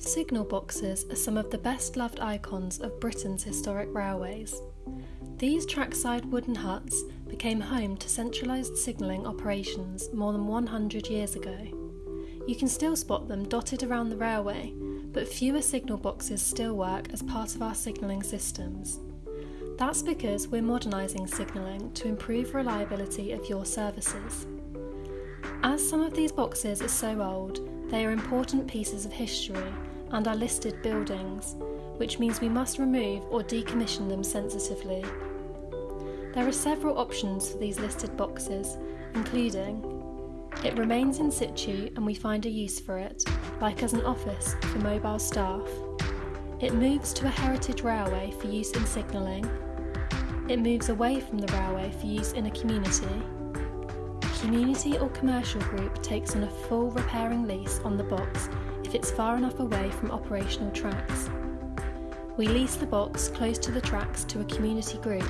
Signal boxes are some of the best loved icons of Britain's historic railways. These trackside wooden huts became home to centralised signalling operations more than 100 years ago. You can still spot them dotted around the railway, but fewer signal boxes still work as part of our signalling systems. That's because we're modernising signalling to improve reliability of your services. As some of these boxes are so old, they are important pieces of history and are listed buildings, which means we must remove or decommission them sensitively. There are several options for these listed boxes, including it remains in situ and we find a use for it, like as an office for mobile staff. It moves to a heritage railway for use in signalling. It moves away from the railway for use in a community. Community or commercial group takes on a full repairing lease on the box if it's far enough away from operational tracks. We lease the box close to the tracks to a community group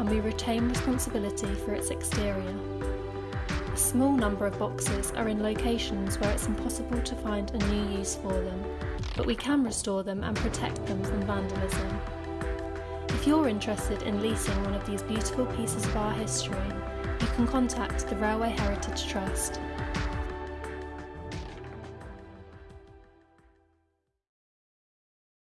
and we retain responsibility for its exterior. A small number of boxes are in locations where it's impossible to find a new use for them, but we can restore them and protect them from vandalism. If you're interested in leasing one of these beautiful pieces of our history, can contact the Railway Heritage Trust